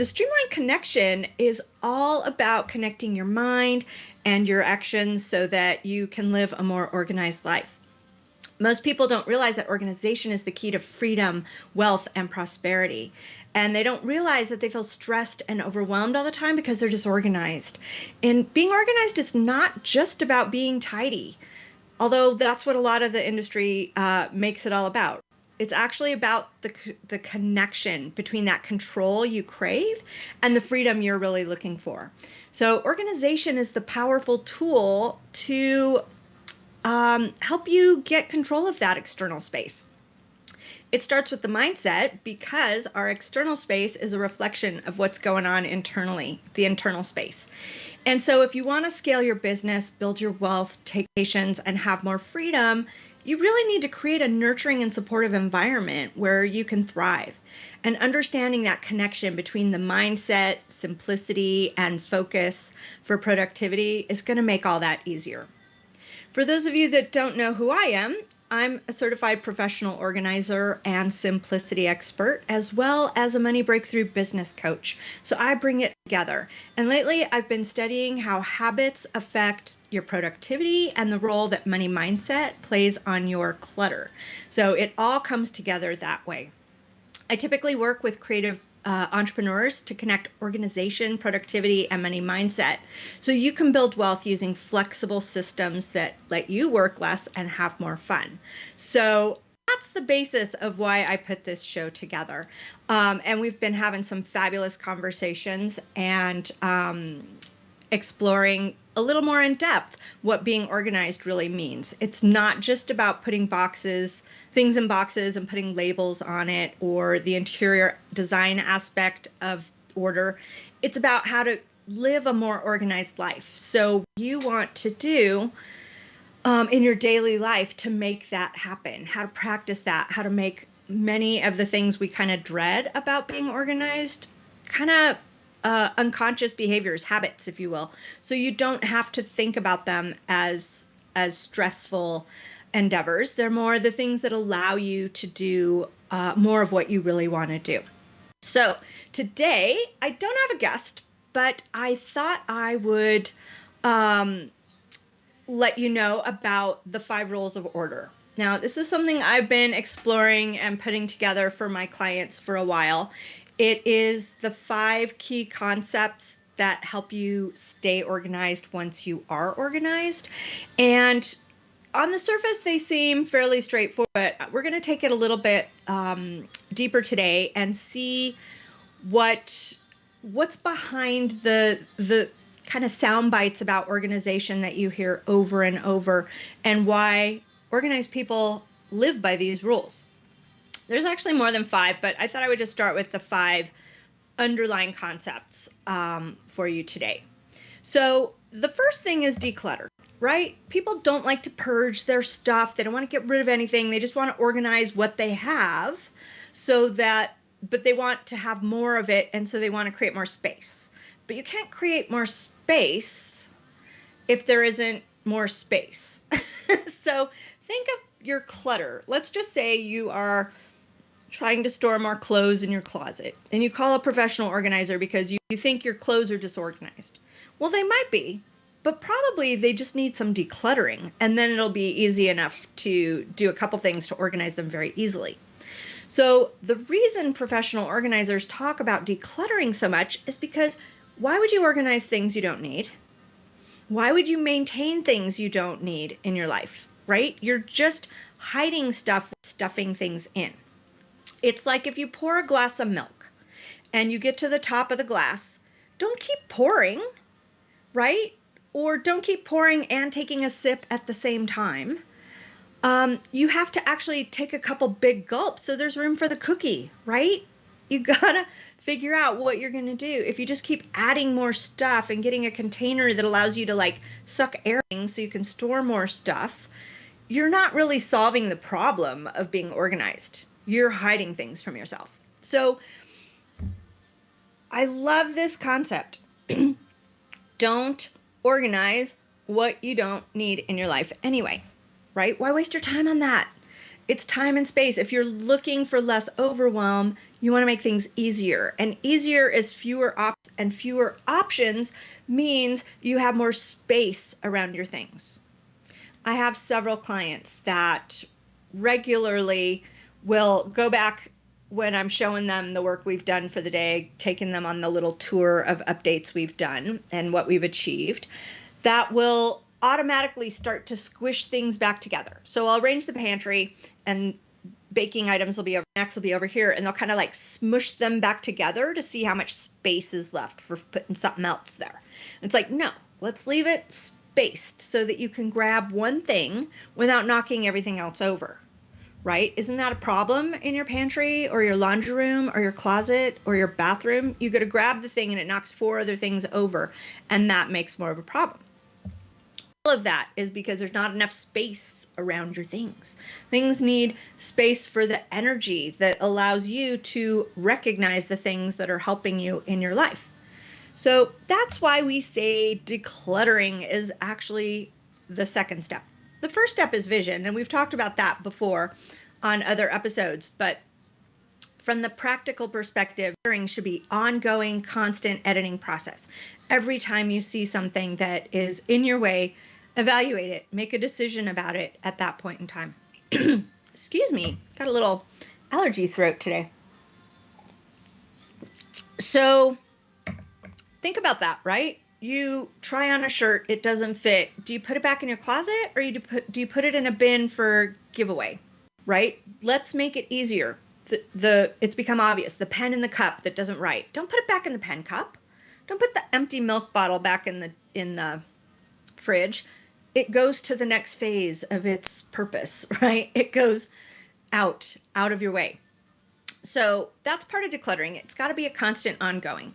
the streamline connection is all about connecting your mind and your actions so that you can live a more organized life. Most people don't realize that organization is the key to freedom, wealth, and prosperity. And they don't realize that they feel stressed and overwhelmed all the time because they're disorganized. And being organized is not just about being tidy, although that's what a lot of the industry uh, makes it all about. It's actually about the, the connection between that control you crave and the freedom you're really looking for. So, organization is the powerful tool to um, help you get control of that external space. It starts with the mindset because our external space is a reflection of what's going on internally, the internal space. And so, if you want to scale your business, build your wealth, take patience, and have more freedom, you really need to create a nurturing and supportive environment where you can thrive. And understanding that connection between the mindset, simplicity, and focus for productivity is going to make all that easier. For those of you that don't know who I am, I'm a certified professional organizer and simplicity expert, as well as a money breakthrough business coach. So I bring it together. And lately, I've been studying how habits affect your productivity and the role that money mindset plays on your clutter. So it all comes together that way. I typically work with creative uh, entrepreneurs to connect organization, productivity, and money mindset. So you can build wealth using flexible systems that let you work less and have more fun. So that's the basis of why I put this show together. Um, and we've been having some fabulous conversations and um, exploring a little more in depth what being organized really means. It's not just about putting boxes, things in boxes and putting labels on it or the interior design aspect of order. It's about how to live a more organized life. So, you want to do um, in your daily life to make that happen, how to practice that, how to make many of the things we kind of dread about being organized kind of uh, unconscious behaviors, habits, if you will. So you don't have to think about them as as stressful endeavors. They're more the things that allow you to do uh, more of what you really want to do. So today I don't have a guest, but I thought I would um, let you know about the five rules of order. Now, this is something I've been exploring and putting together for my clients for a while. It is the five key concepts that help you stay organized once you are organized. And on the surface, they seem fairly straightforward, but we're going to take it a little bit um, deeper today and see what what's behind the the kind of sound bites about organization that you hear over and over and why organized people live by these rules. There's actually more than five, but I thought I would just start with the five underlying concepts um, for you today. So, the first thing is declutter, right? People don't like to purge their stuff. They don't want to get rid of anything. They just want to organize what they have so that, but they want to have more of it. And so they want to create more space. But you can't create more space if there isn't more space. so, think of your clutter. Let's just say you are trying to store more clothes in your closet and you call a professional organizer because you, you think your clothes are disorganized. Well, they might be, but probably they just need some decluttering and then it'll be easy enough to do a couple things to organize them very easily. So, the reason professional organizers talk about decluttering so much is because why would you organize things you don't need? Why would you maintain things you don't need in your life, right? You're just hiding stuff, stuffing things in. It's like if you pour a glass of milk and you get to the top of the glass, don't keep pouring, right? Or don't keep pouring and taking a sip at the same time. Um, you have to actually take a couple big gulps so there's room for the cookie, right? You gotta figure out what you're gonna do. If you just keep adding more stuff and getting a container that allows you to like suck air so you can store more stuff, you're not really solving the problem of being organized you're hiding things from yourself. So I love this concept. don't organize what you don't need in your life anyway, right? Why waste your time on that? it's time and space. If you're looking for less overwhelm, you want to make things easier. And easier is fewer options, and fewer options means you have more space around your things. I have several clients that regularly will go back when I'm showing them the work we've done for the day, taking them on the little tour of updates we've done and what we've achieved, that will automatically start to squish things back together. So I'll arrange the pantry and baking items will be over next will be over here and they'll kind of like smush them back together to see how much space is left for putting something else there. It's like, no, let's leave it spaced so that you can grab one thing without knocking everything else over. Right? Isn't that a problem in your pantry or your laundry room or your closet or your bathroom? You go to grab the thing and it knocks four other things over, and that makes more of a problem all of that is because there's not enough space around your things. Things need space for the energy that allows you to recognize the things that are helping you in your life. So that's why we say decluttering is actually the second step. The first step is vision, and we've talked about that before on other episodes, but from the practical perspective, hearing should be ongoing, constant editing process. Every time you see something that is in your way, evaluate it, make a decision about it at that point in time. Excuse me, got a little allergy throat today. So think about that, right? You try on a shirt, it doesn't fit. Do you put it back in your closet or you do, put, do you put it in a bin for giveaway, right? Let's make it easier. The, the it's become obvious. The pen in the cup that doesn't write. Don't put it back in the pen cup. Don't put the empty milk bottle back in the in the fridge it goes to the next phase of its purpose, right? It goes out, out of your way. So that's part of decluttering. It's got to be a constant ongoing.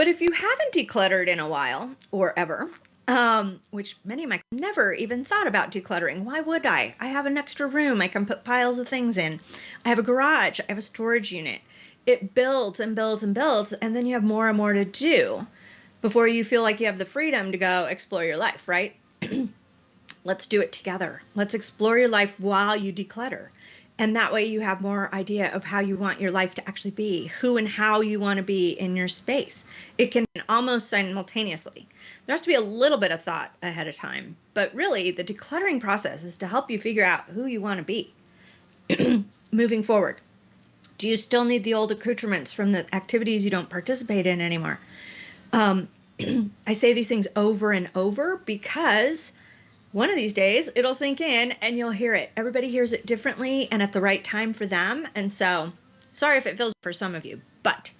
But if you haven't decluttered in a while or ever, um, which many of my never even thought about decluttering. Why would I? I have an extra room I can put piles of things in. I have a garage. I have a storage unit. It builds and builds and builds, and then you have more and more to do before you feel like you have the freedom to go explore your life, right? Let's do it together. Let's explore your life while you declutter. And that way you have more idea of how you want your life to actually be, who and how you want to be in your space. It can almost simultaneously. There has to be a little bit of thought ahead of time, but really the decluttering process is to help you figure out who you want to be moving forward. Do you still need the old accoutrements from the activities you don't participate in anymore? Um, I say these things over and over because one of these days it'll sink in and you'll hear it. Everybody hears it differently and at the right time for them. And so, sorry if it feels for some of you, but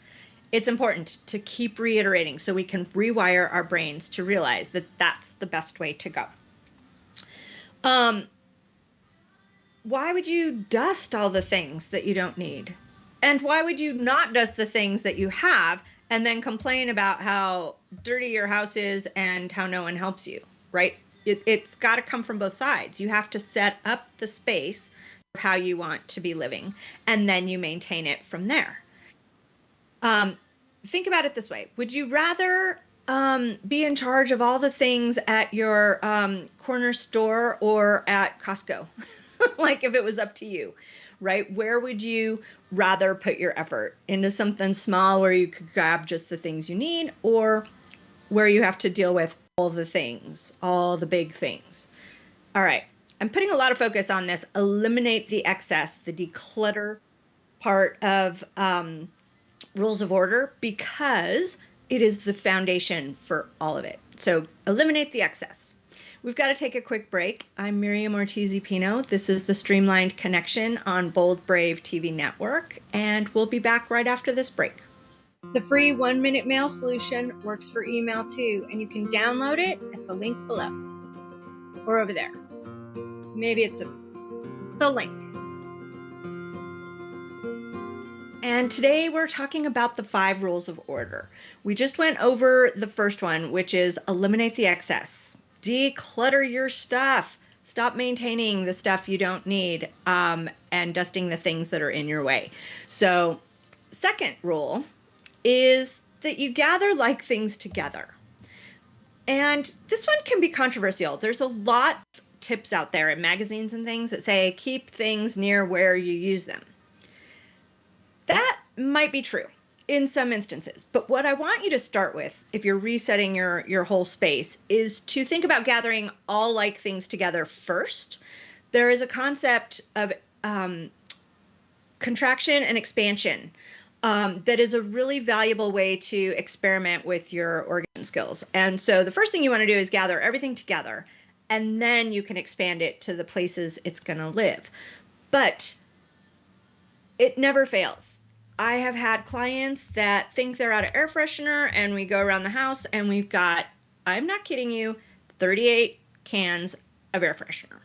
it's important to keep reiterating so we can rewire our brains to realize that that's the best way to go. Um, why would you dust all the things that you don't need? And why would you not dust the things that you have and then complain about how dirty your house is and how no one helps you, right? It, it's got to come from both sides. You have to set up the space for how you want to be living, and then you maintain it from there. Um, think about it this way Would you rather um, be in charge of all the things at your um, corner store or at Costco? like if it was up to you, right? Where would you rather put your effort? Into something small where you could grab just the things you need, or where you have to deal with all the things, all the big things. All right. I'm putting a lot of focus on this. Eliminate the excess, the declutter part of um, rules of order because it is the foundation for all of it. So eliminate the excess. We've got to take a quick break. I'm Miriam Ortiz Pino. This is the Streamlined Connection on Bold Brave TV Network, and we'll be back right after this break. The free one minute mail solution works for email too, and you can download it at the link below or over there. Maybe it's a, the link. And today we're talking about the five rules of order. We just went over the first one, which is eliminate the excess, declutter your stuff, stop maintaining the stuff you don't need, um, and dusting the things that are in your way. So, second rule is that you gather like things together. And this one can be controversial. There's a lot of tips out there in magazines and things that say keep things near where you use them. That might be true in some instances. But what I want you to start with, if you're resetting your, your whole space, is to think about gathering all like things together first. There is a concept of um, contraction and expansion um, that is a really valuable way to experiment with your organ skills. And so the first thing you want to do is gather everything together, and then you can expand it to the places it's going to live. But it never fails I have had clients that think they're out of air freshener, and we go around the house and we've got, I'm not kidding you, 38 cans of air freshener.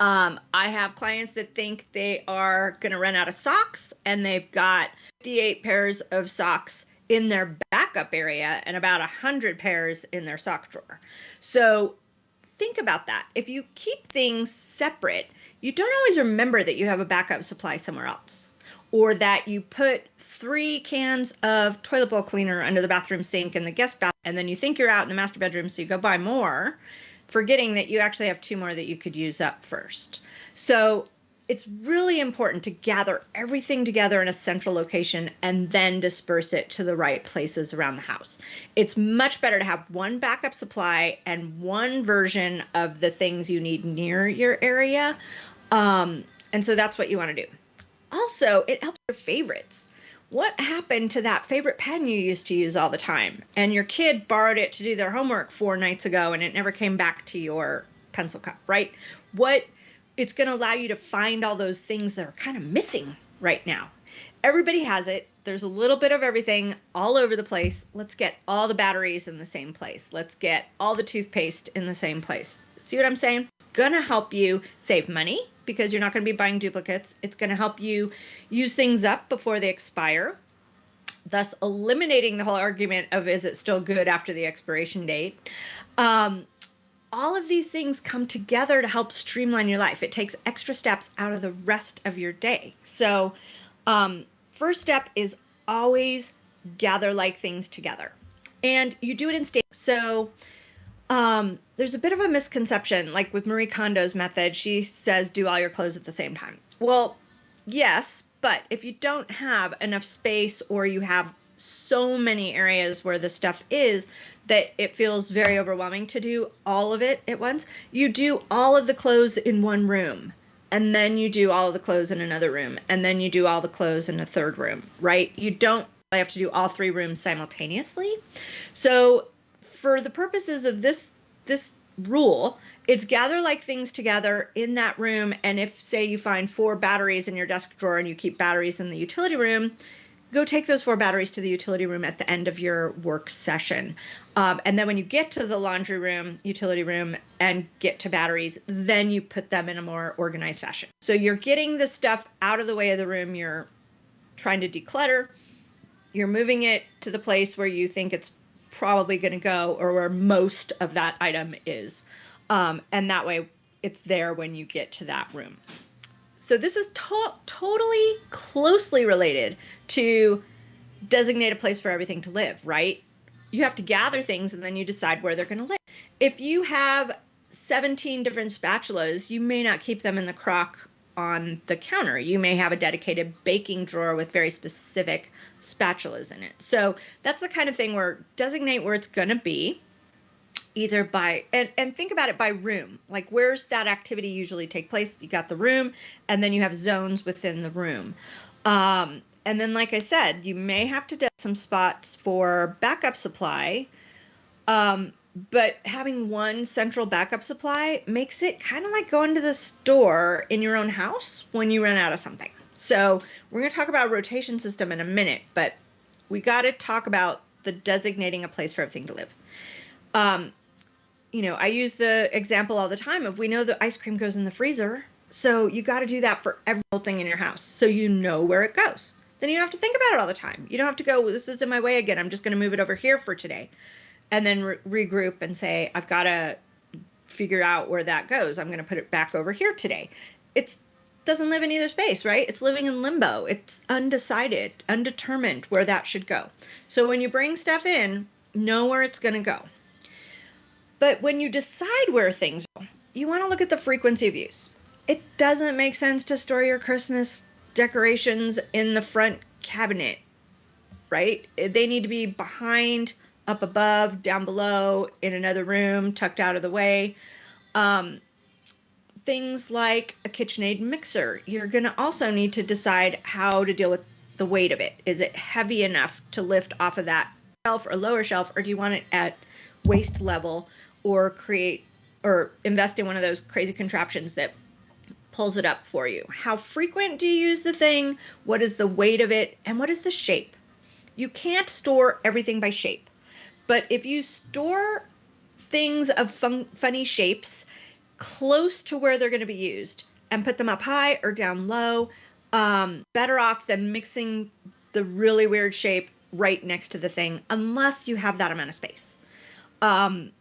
Um, I have clients that think they are going to run out of socks, and they've got 58 pairs of socks in their backup area and about 100 pairs in their sock drawer. So think about that. If you keep things separate, you don't always remember that you have a backup supply somewhere else or that you put three cans of toilet bowl cleaner under the bathroom sink in the guest bath, and then you think you're out in the master bedroom, so you go buy more, forgetting that you actually have two more that you could use up first. So it's really important to gather everything together in a central location and then disperse it to the right places around the house. It's much better to have one backup supply and one version of the things you need near your area. Um, and so that's what you want to do. Also, it helps your favorites. What happened to that favorite pen you used to use all the time? And your kid borrowed it to do their homework four nights ago and it never came back to your pencil cup, right? What it's going to allow you to find all those things that are kind of missing right now. Everybody has it. There's a little bit of everything all over the place. Let's get all the batteries in the same place. Let's get all the toothpaste in the same place. See what I'm saying? To help you save money because you're not going to be buying duplicates. It's going to help you use things up before they expire, thus eliminating the whole argument of is it still good after the expiration date. Um, all of these things come together to help streamline your life. It takes extra steps out of the rest of your day. So, um, first step is always gather like things together. And you do it in stages. So, um, there's a bit of a misconception, like with Marie Kondo's method, she says do all your clothes at the same time. Well, yes, but if you don't have enough space or you have so many areas where the stuff is that it feels very overwhelming to do all of it at once, you do all of the clothes in one room. And then you do all of the clothes in another room. And then you do all the clothes in a third room, right? You don't have to do all three rooms simultaneously. So for the purposes of this this rule, it's gather like things together in that room. And if, say, you find four batteries in your desk drawer and you keep batteries in the utility room, go take those four batteries to the utility room at the end of your work session. Um, and then when you get to the laundry room, utility room, and get to batteries, then you put them in a more organized fashion. So you're getting the stuff out of the way of the room you're trying to declutter. You're moving it to the place where you think it's probably going to go or where most of that item is. Um, and that way it's there when you get to that room. So this is to- totally closely related to designate a place for everything to live, right? You have to gather things and then you decide where they're going to live. If you have 17 different spatulas, you may not keep them in the crock on the counter. You may have a dedicated baking drawer with very specific spatulas in it. So that's the kind of thing where designate where it's going to be either by and, and think about it by room like where's that activity usually take place you got the room and then you have zones within the room um, and then like i said you may have to do some spots for backup supply um, but having one central backup supply makes it kind of like going to the store in your own house when you run out of something. So we're going to talk about rotation system in a minute, but we got to talk about the designating a place for everything to live. Um, you know, I use the example all the time of we know the ice cream goes in the freezer, so you got to do that for every thing in your house, so you know where it goes. Then you don't have to think about it all the time. You don't have to go, well, this is in my way again. I'm just going to move it over here for today and then re- regroup and say, I've got to figure out where that goes. I'm going to put it back over here today. It doesn't live in either space, right? It's living in limbo. It's undecided, undetermined where that should go. So when you bring stuff in, know where it's going to go. But when you decide where things go, you want to look at the frequency of use. It doesn't make sense to store your Christmas decorations in the front cabinet, right? They need to be behind, up above, down below, in another room, tucked out of the way. Um, things like a KitchenAid mixer, you're going to also need to decide how to deal with the weight of it. Is it heavy enough to lift off of that shelf or lower shelf, or do you want it at waist level or create or invest in one of those crazy contraptions that pulls it up for you? How frequent do you use the thing? What is the weight of it? And what is the shape? You can't store everything by shape, but if you store things of fun- funny shapes close to where they're going to be used and put them up high or down low, um, better off than mixing the really weird shape right next to the thing, unless you have that amount of space. Um,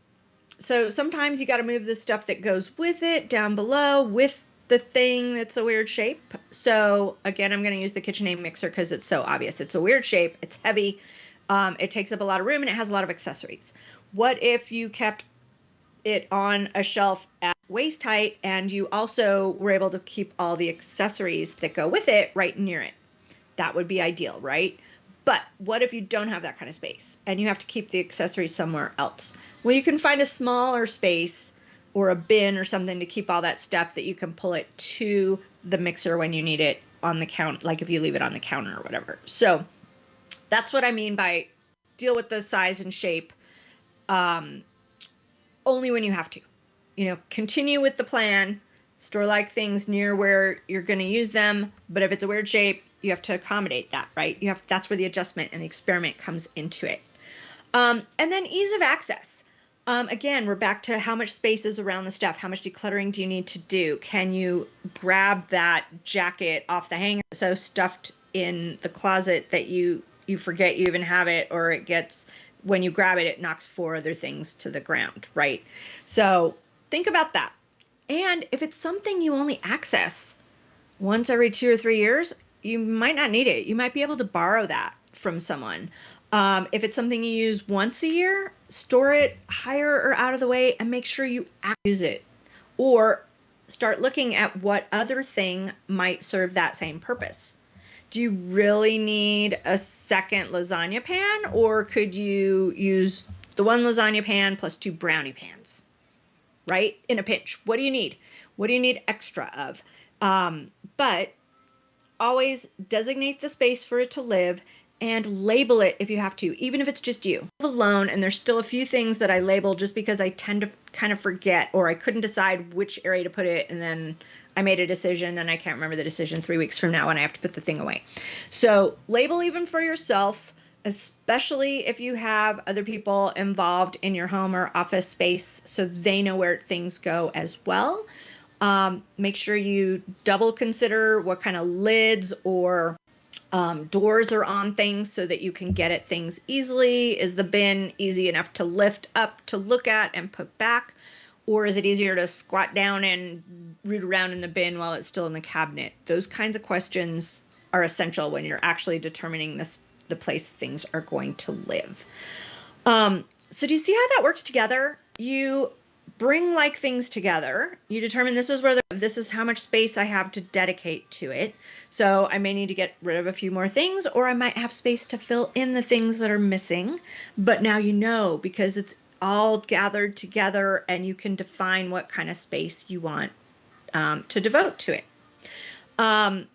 so sometimes you got to move the stuff that goes with it down below with the thing that's a weird shape. So again, I'm going to use the KitchenAid mixer because it's so obvious. It's a weird shape. It's heavy. Um, it takes up a lot of room and it has a lot of accessories. What if you kept it on a shelf at waist height and you also were able to keep all the accessories that go with it right near it? That would be ideal, right? But what if you don't have that kind of space and you have to keep the accessories somewhere else? Well, you can find a smaller space or a bin or something to keep all that stuff that you can pull it to the mixer when you need it on the count, like if you leave it on the counter or whatever. So that's what I mean by deal with the size and shape um, only when you have to. You know, continue with the plan, store like things near where you're going to use them, but if it's a weird shape, you have to accommodate that, right? You have that's where the adjustment and the experiment comes into it. Um, and then ease of access. Um, again, we're back to how much space is around the stuff. How much decluttering do you need to do? Can you grab that jacket off the hanger so stuffed in the closet that you you forget you even have it, or it gets when you grab it, it knocks four other things to the ground, right? So think about that. And if it's something you only access once every two or three years, you might not need it. You might be able to borrow that from someone. Um, if it's something you use once a year, store it higher or out of the way and make sure you use it. Or start looking at what other thing might serve that same purpose. Do you really need a second lasagna pan, or could you use the one lasagna pan plus two brownie pans? Right? In a pinch. What do you need? What do you need extra of? Um, but always designate the space for it to live and label it if you have to, even if it's just you alone. And there's still a few things that I label just because I tend to kind of forget or I couldn't decide which area to put it. And then I made a decision and I can't remember the decision three weeks from now and I have to put the thing away. So label even for yourself, especially if you have other people involved in your home or office space so they know where things go as well. Um, make sure you double consider what kind of lids or um, doors are on things so that you can get at things easily. Is the bin easy enough to lift up to look at and put back? Or is it easier to squat down and root around in the bin while it's still in the cabinet? Those kinds of questions are essential when you're actually determining this the place things are going to live. Um, so do you see how that works together? You bring like things together. You determine this is where the, this is how much space I have to dedicate to it. So I may need to get rid of a few more things or I might have space to fill in the things that are missing. But now you know because it's all gathered together and you can define what kind of space you want um, to devote to it. Um,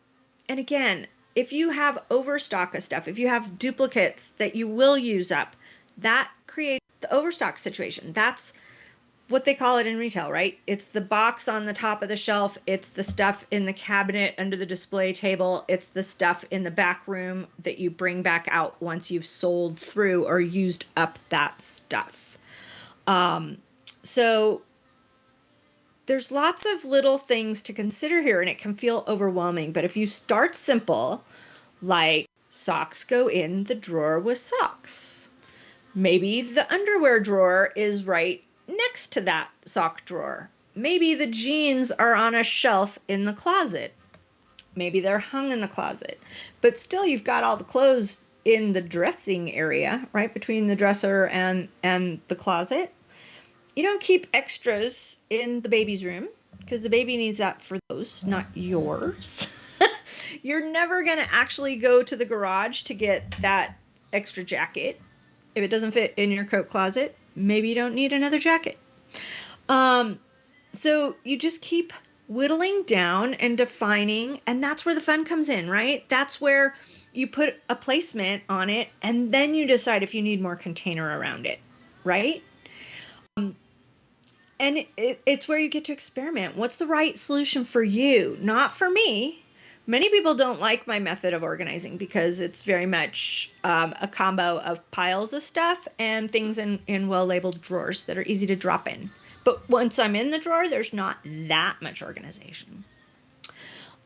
and again, if you have overstock of stuff, if you have duplicates that you will use up, that creates the overstock situation. That's what they call it in retail, right? It's the box on the top of the shelf, it's the stuff in the cabinet under the display table, it's the stuff in the back room that you bring back out once you've sold through or used up that stuff. Um, so there's lots of little things to consider here and it can feel overwhelming, but if you start simple, like socks go in the drawer with socks. Maybe the underwear drawer is right next to that sock drawer. Maybe the jeans are on a shelf in the closet. Maybe they're hung in the closet. But still you've got all the clothes in the dressing area, right between the dresser and and the closet. you don't keep extras in the baby's room because the baby needs that for those, not yours. You're never going to actually go to the garage to get that extra jacket. If it doesn't fit in your coat closet, maybe you don't need another jacket. Um, so you just keep whittling down and defining, and that's where the fun comes in, right? That's where you put a placement on it, and then you decide if you need more container around it, right? Um, and it, it's where you get to experiment. What's the right solution for you? Not for me. Many people don't like my method of organizing because it's very much um, a combo of piles of stuff and things in, in well labeled drawers that are easy to drop in. But once I'm in the drawer, there's not that much organization.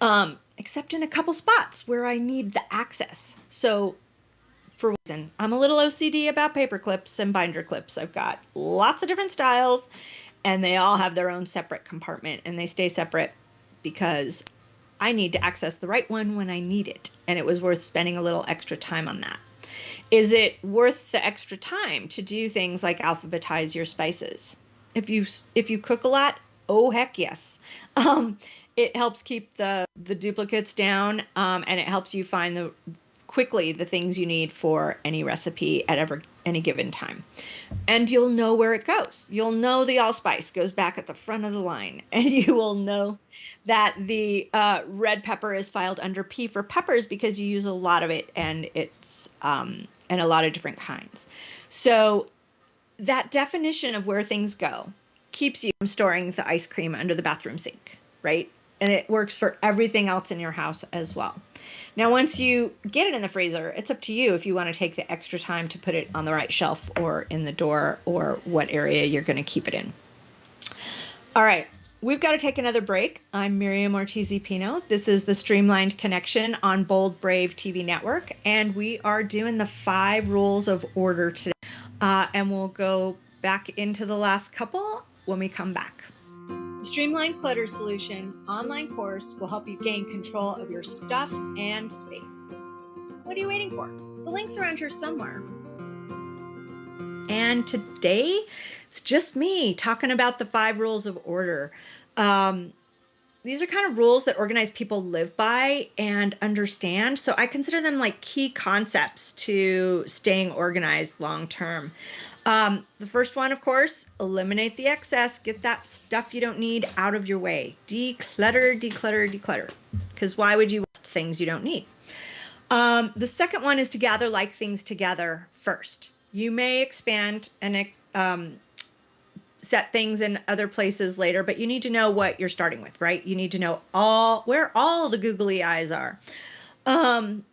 Um, except in a couple spots where I need the access. So for reason, I'm a little OCD about paper clips and binder clips. I've got lots of different styles and they all have their own separate compartment and they stay separate because I need to access the right one when I need it. And it was worth spending a little extra time on that. Is it worth the extra time to do things like alphabetize your spices? If you if you cook a lot, oh heck yes. Um, it helps keep the the duplicates down, um, and it helps you find the quickly the things you need for any recipe at ever any given time. And you'll know where it goes. You'll know the allspice goes back at the front of the line, and you will know that the uh, red pepper is filed under P for peppers because you use a lot of it, and it's um, and a lot of different kinds. So that definition of where things go keeps you from storing the ice cream under the bathroom sink, right? And it works for everything else in your house as well. Now, once you get it in the freezer, it's up to you if you want to take the extra time to put it on the right shelf or in the door or what area you're going to keep it in. All right, we've got to take another break. I'm Miriam Ortiz Pino. This is the Streamlined Connection on Bold Brave TV Network, and we are doing the five rules of order today. Uh, and we'll go back into the last couple when we come back. The Streamlined Clutter Solution online course will help you gain control of your stuff and space. What are you waiting for? The link's around here somewhere. And today, it's just me talking about the five rules of order. Um, these are kind of rules that organized people live by and understand. So I consider them like key concepts to staying organized long term. Um, the first one, of course, eliminate the excess. Get that stuff you don't need out of your way. Declutter, declutter, declutter. Because why would you waste things you don't need? Um, the second one is to gather like things together first. You may expand and um, set things in other places later, but you need to know what you're starting with, right? You need to know all where all the googly eyes are. Um,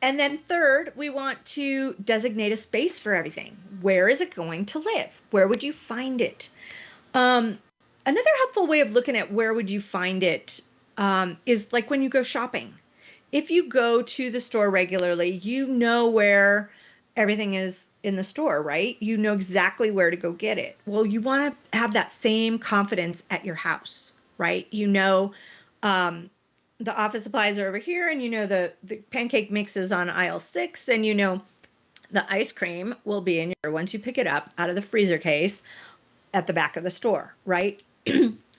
and then third, we want to designate a space for everything. Where is it going to live? Where would you find it? Um, another helpful way of looking at where would you find it um, is like when you go shopping. If you go to the store regularly, you know where everything is in the store, right? You know exactly where to go get it. Well, you want to have that same confidence at your house, right? You know um, the office supplies are over here and you know the, the pancake mix is on aisle six and you know the ice cream will be in your once you pick it up out of the freezer case at the back of the store right?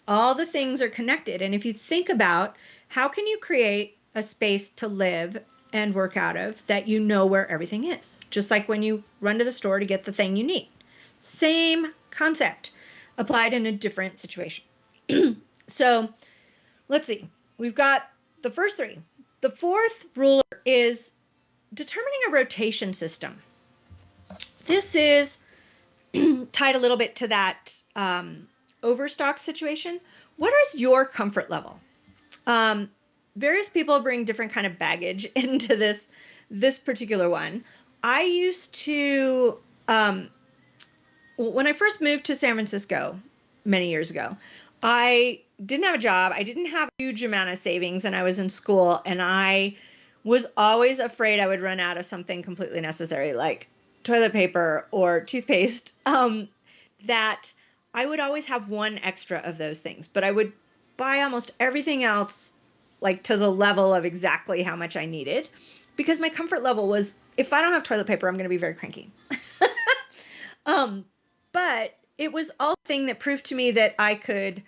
All the things are connected and if you think about how can you create a space to live and work out of that you know where everything is just like when you run to the store to get the thing you need. Same concept applied in a different situation. So let's see We've got the first three. The fourth rule is determining a rotation system. This is tied a little bit to that um, overstock situation. What is your comfort level? Um, various people bring different kind of baggage into this this particular one. I used to um, when I first moved to San Francisco many years ago, I didn't have a job. I didn't have a huge amount of savings and I was in school and I was always afraid I would run out of something completely necessary like toilet paper or toothpaste. Um, that I would always have one extra of those things, but I would buy almost everything else like to the level of exactly how much I needed because my comfort level was if I don't have toilet paper, I'm going to be very cranky. um, but it was all thing that proved to me that I could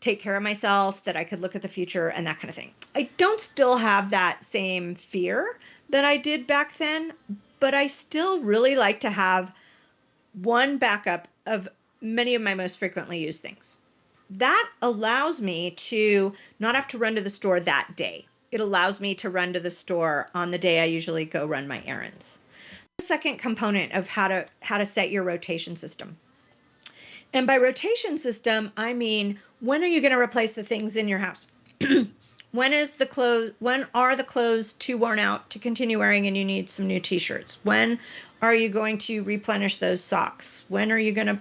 take care of myself, that I could look at the future and that kind of thing. I don't still have that same fear that I did back then, but I still really like to have one backup of many of my most frequently used things. That allows me to not have to run to the store that day. It allows me to run to the store on the day I usually go run my errands. The second component of how to how to set your rotation system. And by rotation system, I mean when are you going to replace the things in your house? when is the clothes when are the clothes too worn out to continue wearing and you need some new t-shirts? When are you going to replenish those socks? When are you going to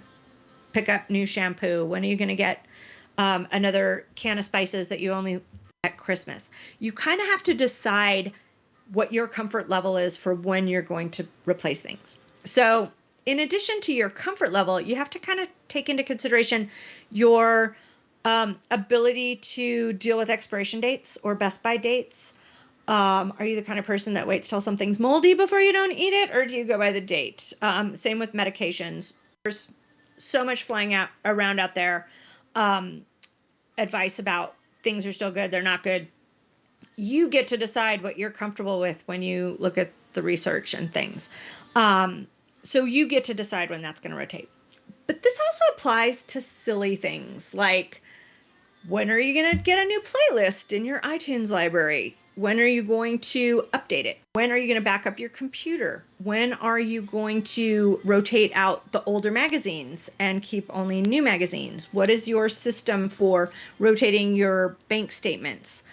pick up new shampoo? When are you going to get um, another can of spices that you only at Christmas? You kind of have to decide what your comfort level is for when you're going to replace things. So, in addition to your comfort level, you have to kind of take into consideration your um, ability to deal with expiration dates or best by dates. Um, are you the kind of person that waits till something's moldy before you don't eat it, or do you go by the date? Um, same with medications. There's so much flying out around out there. Um, advice about things are still good, they're not good. You get to decide what you're comfortable with when you look at the research and things. Um, so you get to decide when that's going to rotate. But this also applies to silly things like when are you going to get a new playlist in your iTunes library? When are you going to update it? When are you going to back up your computer? When are you going to rotate out the older magazines and keep only new magazines? What is your system for rotating your bank statements,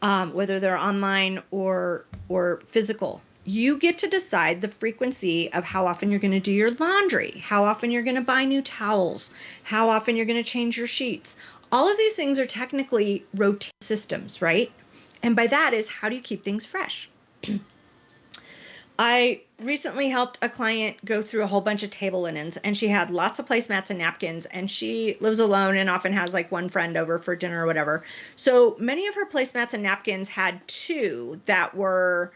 um, whether they're online or or physical? You get to decide the frequency of how often you're going to do your laundry, how often you're going to buy new towels, how often you're going to change your sheets. All of these things are technically rotate systems, right? And by that is how do you keep things fresh? I recently helped a client go through a whole bunch of table linens and she had lots of placemats and napkins and she lives alone and often has like one friend over for dinner or whatever. So many of her placemats and napkins had two that were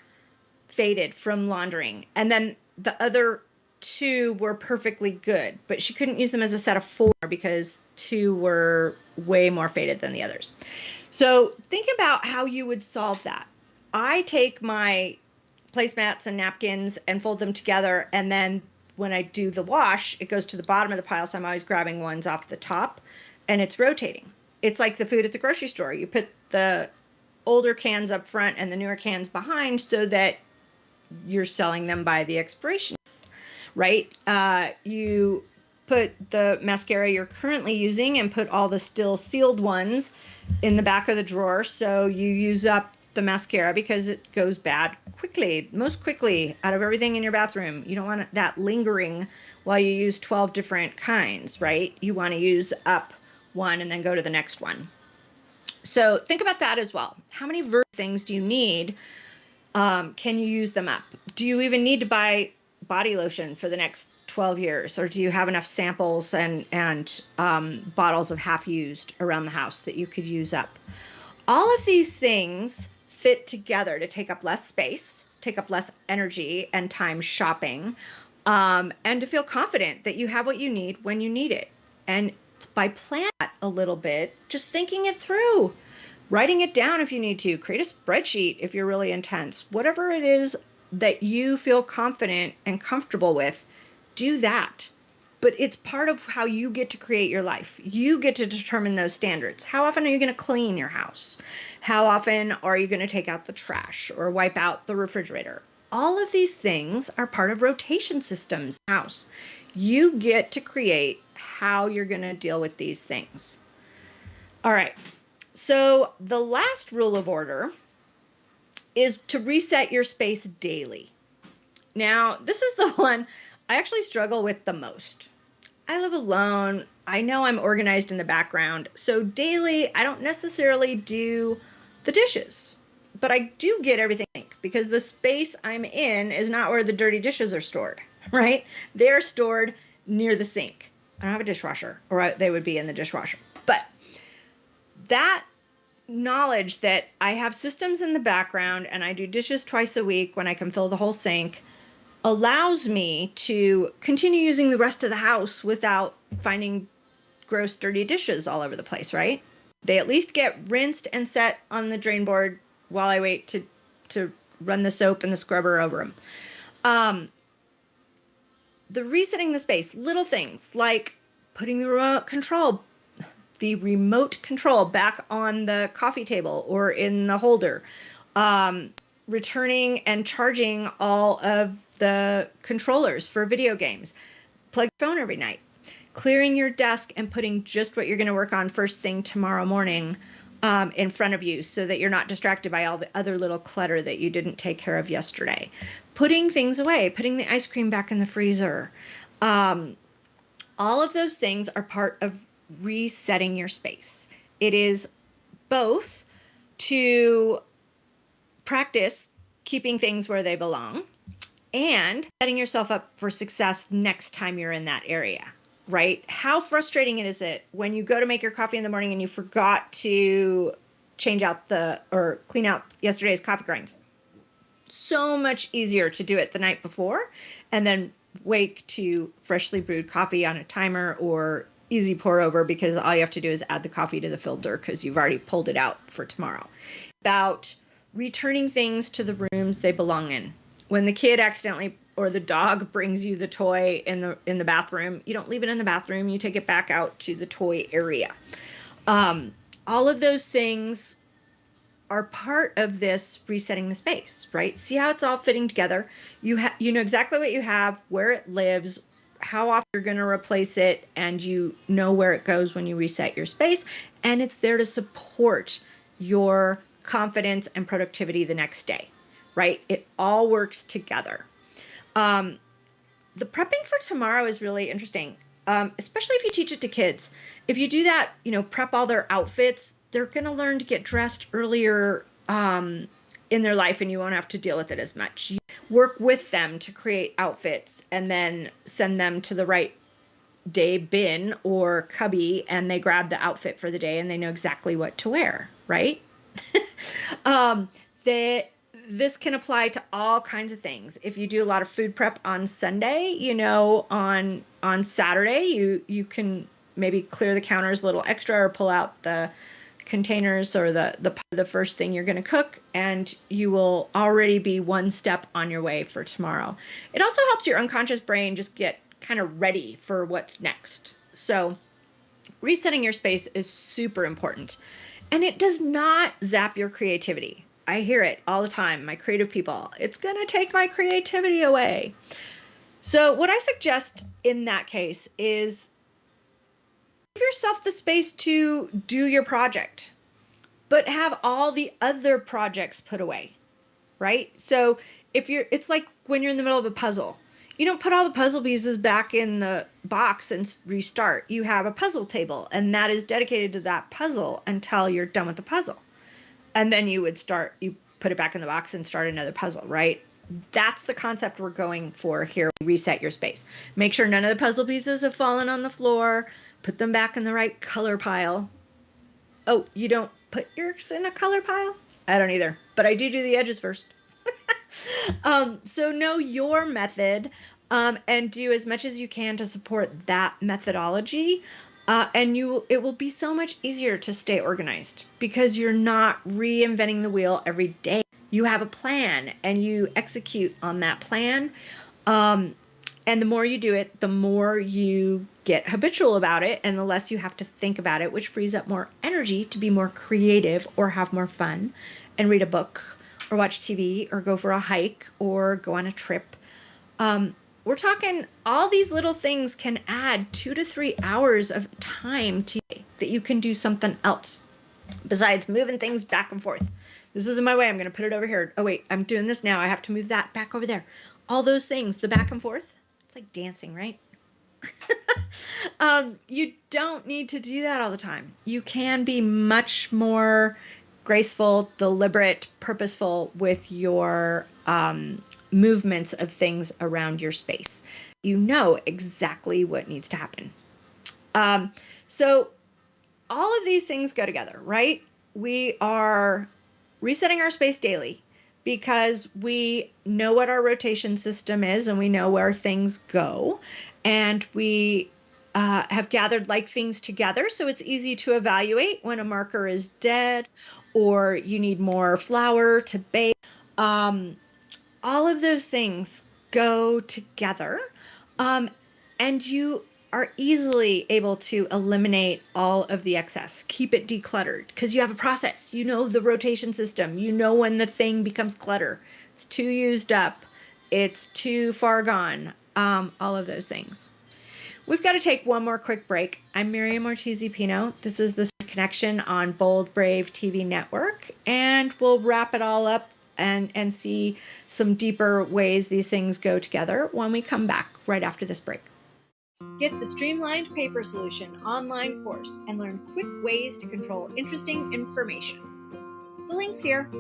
faded from laundering and then the other two were perfectly good, but she couldn't use them as a set of four because two were way more faded than the others. So think about how you would solve that. I take my placemats and napkins and fold them together, and then when I do the wash, it goes to the bottom of the pile, so I'm always grabbing ones off the top, and it's rotating. It's like the food at the grocery store. You put the older cans up front and the newer cans behind so that you're selling them by the expiration, right? Uh, you put the mascara you're currently using and put all the still sealed ones in the back of the drawer so you use up the mascara because it goes bad quickly, most quickly out of everything in your bathroom. You don't want that lingering while you use 12 different kinds, right? You want to use up one and then go to the next one. So think about that as well. How many things do you need? Um, can you use them up? Do you even need to buy body lotion for the next 12 years or do you have enough samples and and um, bottles of half used around the house that you could use up? All of these things fit together to take up less space take up less energy and time shopping um, and to feel confident that you have what you need when you need it. And by planning a little bit just thinking it through writing it down if you need to create a spreadsheet if you're really intense whatever it is that you feel confident and comfortable with, do that. But it's part of how you get to create your life. You get to determine those standards. How often are you going to clean your house? How often are you going to take out the trash or wipe out the refrigerator? All of these things are part of rotation systems house. You get to create how you're going to deal with these things. All right. So the last rule of order is to reset your space daily. Now, this is the one I actually struggle with the most. I live alone. I know I'm organized in the background. So daily, I don't necessarily do the dishes, but I do get everything because the space I'm in is not where the dirty dishes are stored, right? They're stored near the sink. I don't have a dishwasher, or they would be in the dishwasher. But that knowledge that I have systems in the background and I do dishes twice a week when I can fill the whole sink allows me to continue using the rest of the house without finding gross, dirty dishes all over the place, right? They at least get rinsed and set on the drain board while I wait to to run the soap and the scrubber over them. Um, the resetting the space, little things like putting the remote control, the remote control back on the coffee table or in the holder, um, returning and charging all of the controllers for video games, plug your phone every night, clearing your desk and putting just what you're going to work on first thing tomorrow morning um, in front of you so that you're not distracted by all the other little clutter that you didn't take care of yesterday. Putting things away, putting the ice cream back in the freezer. Um, all of those things are part of resetting your space. It is both to practice keeping things where they belong and setting yourself up for success next time you're in that area right? How frustrating is it when you go to make your coffee in the morning and you forgot to change out the or clean out yesterday's coffee grinds? So much easier to do it the night before and then wake to freshly brewed coffee on a timer or easy pour over because all you have to do is add the coffee to the filter because you've already pulled it out for tomorrow. About returning things to the rooms they belong in. When the kid accidentally or the dog brings you the toy in the in the bathroom, you don't leave it in the bathroom. You take it back out to the toy area. Um, all of those things are part of this resetting the space, right? See how it's all fitting together. You have you know exactly what you have, where it lives, how often you're going to replace it, and you know where it goes when you reset your space, and it's there to support your confidence and productivity the next day, right? It all works together. Um, the prepping for tomorrow is really interesting, um, especially if you teach it to kids. If you do that, you know, prep all their outfits, they're going to learn to get dressed earlier um, in their life and you won't have to deal with it as much. You work with them to create outfits and then send them to the right day bin or cubby and they grab the outfit for the day and they know exactly what to wear, right? um, they this can apply to all kinds of things. If you do a lot of food prep on Sunday, you know, on on Saturday, you you can maybe clear the counters a little extra or pull out the containers or the the the first thing you're going to cook and you will already be one step on your way for tomorrow. It also helps your unconscious brain just get kind of ready for what's next. So, resetting your space is super important. And it does not zap your creativity. I hear it all the time, my creative people. It's going to take my creativity away. So, what I suggest in that case is yourself the space to do your project, but have all the other projects put away, right? So, if you're, it's like when you're in the middle of a puzzle. You don't put all the puzzle pieces back in the box and restart. You have a puzzle table, and that is dedicated to that puzzle until you're done with the puzzle and then you would start you put it back in the box and start another puzzle right that's the concept we're going for here reset your space make sure none of the puzzle pieces have fallen on the floor put them back in the right color pile. Oh you don't put yours in a color pile? I don't either but i do do the edges first. Um, so know your method um, and do as much as you can to support that methodology uh, and you it will be so much easier to stay organized because you're not reinventing the wheel every day. You have a plan and you execute on that plan um, and the more you do it the more you get habitual about it and the less you have to think about it which frees up more energy to be more creative or have more fun and read a book or watch tv or go for a hike or go on a trip um, we're talking all these little things can add two to three hours of time to that you can do something else besides moving things back and forth. This isn't my way. I'm going to put it over here. Oh, wait, I'm doing this now. I have to move that back over there. All those things, the back and forth, it's like dancing, right? um, you don't need to do that all the time. You can be much more graceful, deliberate, purposeful with your um, movements of things around your space. You know exactly what needs to happen. Um, so all of these things go together, right? We are resetting our space daily, because we know what our rotation system is and we know where things go. And we uh, have gathered like things together. So it's easy to evaluate when a marker is dead or you need more flour to bake. Um, all of those things go together. Um, and you are easily able to eliminate all of the excess, keep it decluttered because you have a process. You know the rotation system. You know when the thing becomes clutter. It's too used up. It's too far gone. Um, all of those things. We've got to take one more quick break. I'm Miriam Ortiz Pino. This is the connection on Bold Brave TV network, and we'll wrap it all up and and see some deeper ways these things go together when we come back right after this break. Get the Streamlined Paper Solution online course and learn quick ways to control interesting information. The link's here.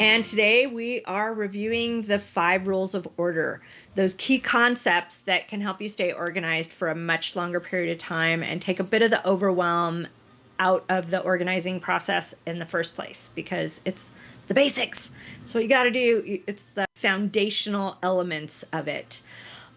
And today we are reviewing the five rules of order, those key concepts that can help you stay organized for a much longer period of time and take a bit of the overwhelm out of the organizing process in the first place because it's the basics. So you got to do it's the foundational elements of it.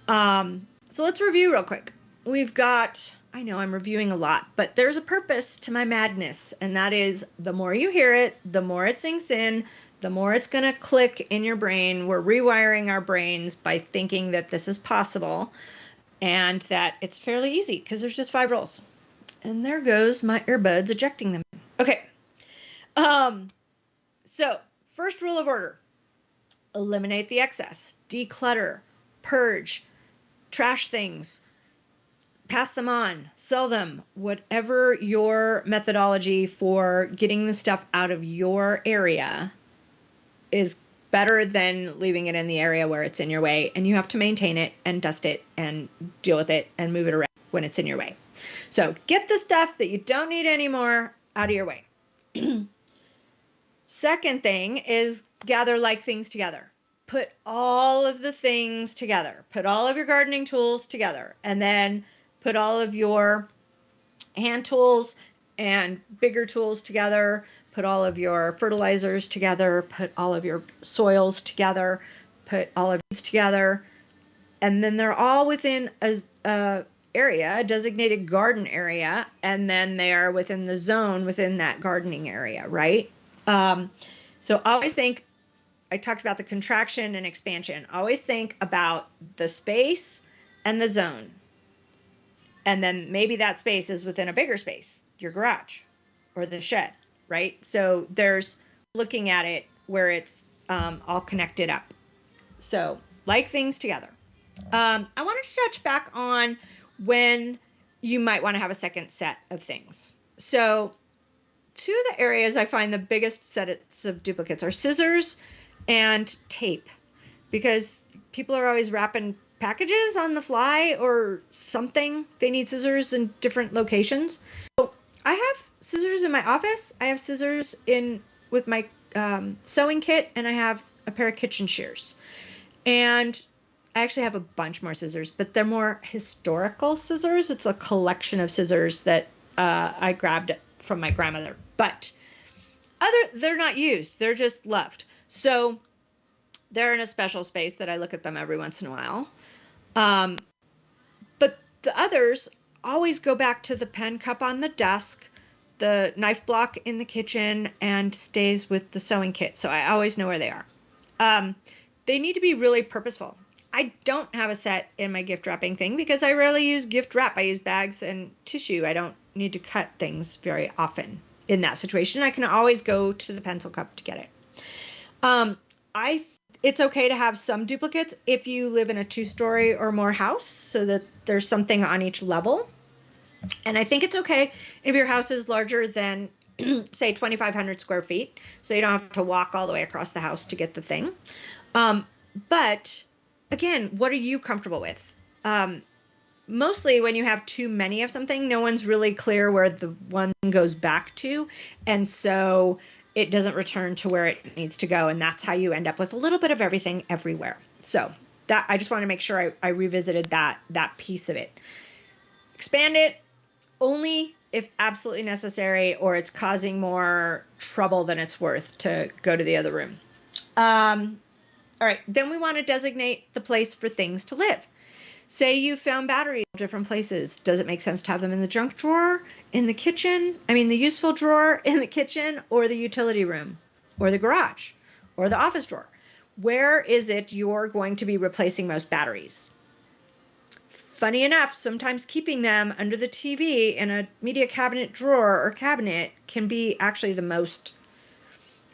Um, so let's review real quick. We've got I know I'm reviewing a lot, but there's a purpose to my madness, and that is the more you hear it, the more it sinks in, the more it's going to click in your brain. We're rewiring our brains by thinking that this is possible and that it's fairly easy because there's just five rules. And there goes my earbuds ejecting them. Okay. Um, so, first rule of order eliminate the excess, declutter, purge, trash things, pass them on, sell them, whatever your methodology for getting the stuff out of your area is better than leaving it in the area where it's in your way and you have to maintain it and dust it and deal with it and move it around when it's in your way. So get the stuff that you don't need anymore out of your way. Second thing is gather like things together. Put all of the things together. Put all of your gardening tools together and then put all of your hand tools and bigger tools together put all of your fertilizers together, put all of your soils together, put all of it together, and then they're all within a, a area, a designated garden area, and then they are within the zone within that gardening area, right? Um, so always think. I talked about the contraction and expansion. Always think about the space and the zone. And then maybe that space is within a bigger space, your garage or the shed right? So there's looking at it where it's um, all connected up. So like things together. Um, I wanted to touch back on when you might want to have a second set of things. So two of the areas I find the biggest sets of duplicates are scissors and tape because people are always wrapping packages on the fly or something. They need scissors in different locations. So I have scissors in my office. I have scissors in with my um, sewing kit, and I have a pair of kitchen shears. And I actually have a bunch more scissors, but they're more historical scissors. It's a collection of scissors that uh, I grabbed from my grandmother. But other, they're not used. They're just left. So they're in a special space that I look at them every once in a while. Um, but the others always go back to the pen cup on the desk the knife block in the kitchen and stays with the sewing kit, so I always know where they are. Um, they need to be really purposeful. I don't have a set in my gift wrapping thing because I rarely use gift wrap. I use bags and tissue. I don't need to cut things very often in that situation. I can always go to the pencil cup to get it. Um, I it's okay to have some duplicates if you live in a two-story or more house so that there's something on each level. And I think it's okay if your house is larger than, say, 2,500 square feet, so you don't have to walk all the way across the house to get the thing. Um, but again, what are you comfortable with? Um, mostly when you have too many of something, no one's really clear where the one goes back to. And so it doesn't return to where it needs to go. And that's how you end up with a little bit of everything everywhere. So that I just want to make sure I, I revisited that that piece of it. Expand it, only if absolutely necessary or it's causing more trouble than it's worth to go to the other room. Um, all right, then we want to designate the place for things to live. Say you found batteries different places. Does it make sense to have them in the junk drawer, in the kitchen? I mean, the useful drawer in the kitchen, or the utility room, or the garage, or the office drawer? Where is it you're going to be replacing most batteries? Funny enough, sometimes keeping them under the TV in a media cabinet drawer or cabinet can be actually the most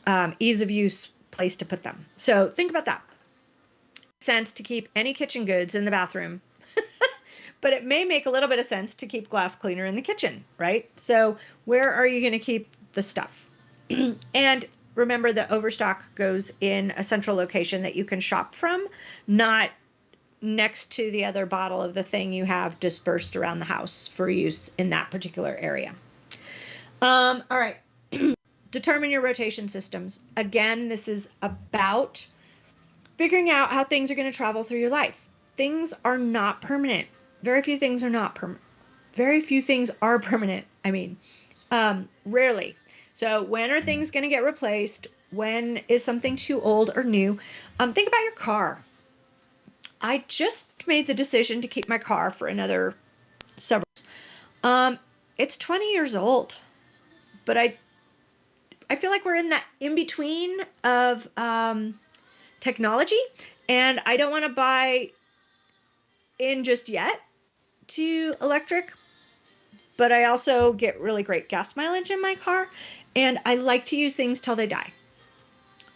um, ease of use place to put them. So think about that sense to keep any kitchen goods in the bathroom, but it may make a little bit of sense to keep glass cleaner in the kitchen, right? So where are you going to keep the stuff? and remember that overstock goes in a central location that you can shop from, not next to the other bottle of the thing you have dispersed around the house for use in that particular area. Um, all right. Determine your rotation systems. Again, this is about figuring out how things are going to travel through your life. Things are not permanent. Very few things are not permanent. Very few things are permanent. I mean, um, rarely. So, when are things going to get replaced? When is something too old or new? Um, think about your car. I just made the decision to keep my car for another several. Um, it's 20 years old, but I I feel like we're in that in between of um, technology, and I don't want to buy in just yet to electric, but I also get really great gas mileage in my car, and I like to use things till they die.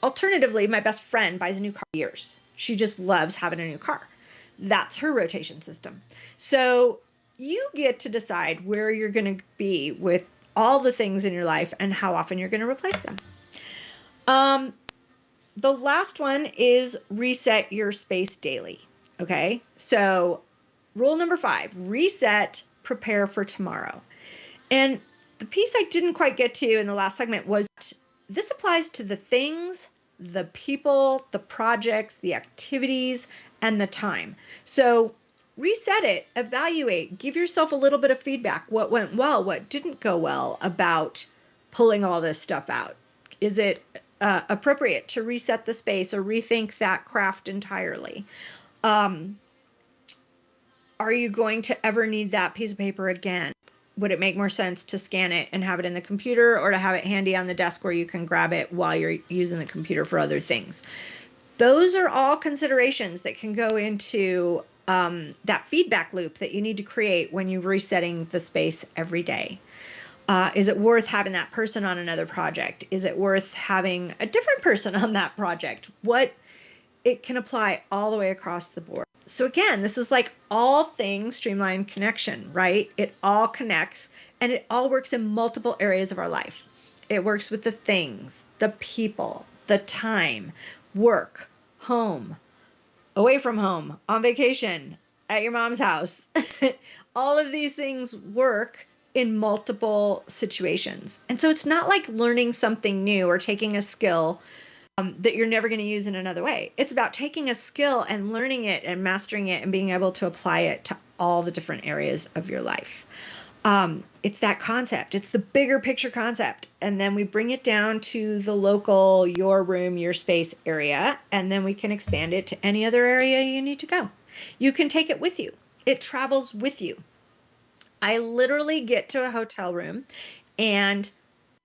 Alternatively, my best friend buys a new car years. She just loves having a new car. That's her rotation system. So you get to decide where you're going to be with all the things in your life and how often you're going to replace them. Um, the last one is reset your space daily. Okay, so rule number five reset, prepare for tomorrow. And the piece I didn't quite get to in the last segment was this applies to the things, the people, the projects, the activities, and the time. So reset it, evaluate, give yourself a little bit of feedback. What went well, what didn't go well about pulling all this stuff out? Is it uh, appropriate to reset the space or rethink that craft entirely. Um, are you going to ever need that piece of paper again? Would it make more sense to scan it and have it in the computer or to have it handy on the desk where you can grab it while you're using the computer for other things? Those are all considerations that can go into um, that feedback loop that you need to create when you're resetting the space every day. Uh, is it worth having that person on another project? Is it worth having a different person on that project? What it can apply all the way across the board. So again, this is like all things streamline connection, right? It all connects and it all works in multiple areas of our life. It works with the things, the people, the time, work, home, away from home, on vacation, at your mom's house. all of these things work in multiple situations. And so it's not like learning something new or taking a skill um, that you're never going to use in another way. It's about taking a skill and learning it and mastering it and being able to apply it to all the different areas of your life. Um, it's that concept, it's the bigger picture concept. And then we bring it down to the local, your room, your space area, and then we can expand it to any other area you need to go. You can take it with you, it travels with you. I literally get to a hotel room and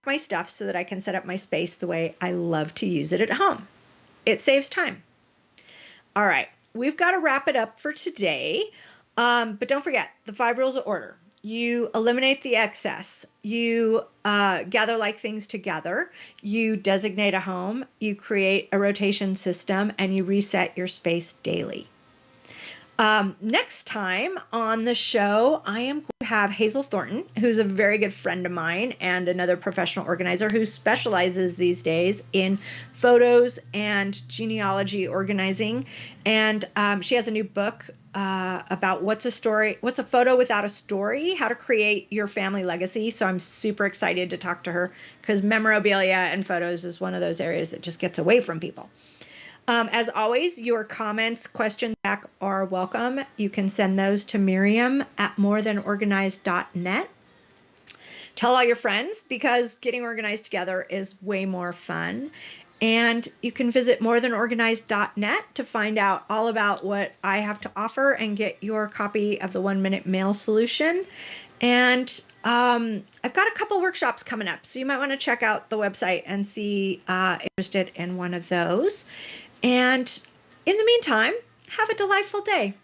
my stuff so that I can set up my space the way I love to use it at home. It saves time. All right, we've got to wrap it up for today. Um, but don't forget the five rules of order. You eliminate the excess. You uh, gather like things together. You designate a home. You create a rotation system and you reset your space daily. Um, next time on the show, I am have Hazel Thornton, who's a very good friend of mine and another professional organizer who specializes these days in photos and genealogy organizing. And um, she has a new book uh, about what's a story, what's a photo without a story, how to create your family legacy. So I'm super excited to talk to her because memorabilia and photos is one of those areas that just gets away from people. Um, as always, your comments, questions back are welcome. You can send those to Miriam at morethanorganized.net Tell all your friends because getting organized together is way more fun. And you can visit morethanorganized.net to find out all about what I have to offer and get your copy of the one minute mail solution. And um, I've got a couple workshops coming up, so you might want to check out the website and see uh, interested in one of those. And in the meantime, have a delightful day.